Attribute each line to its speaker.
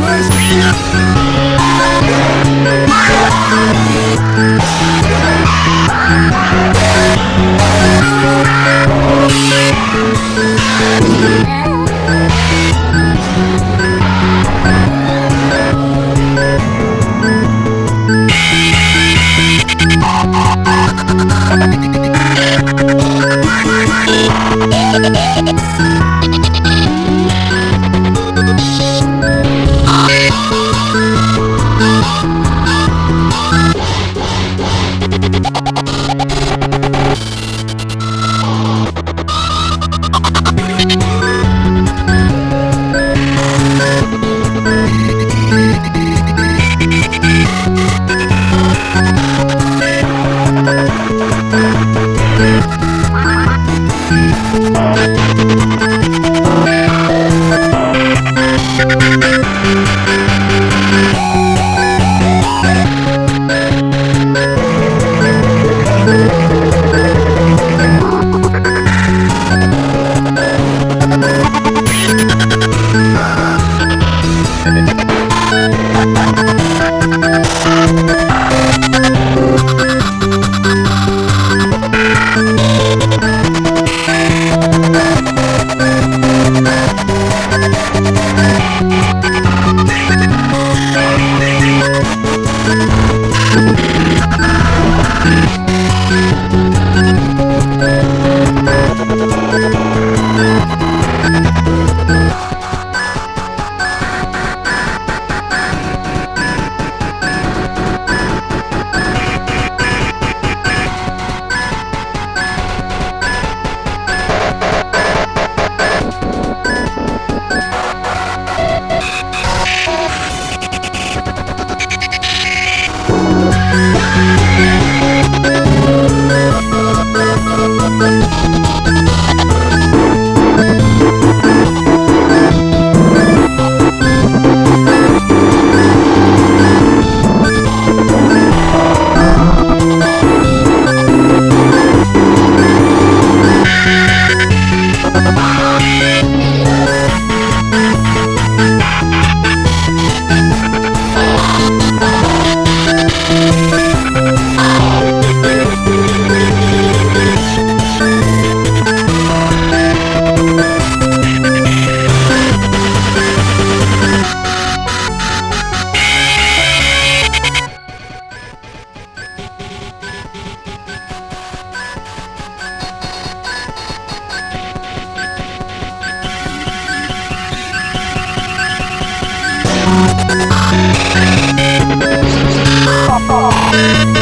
Speaker 1: Let's Música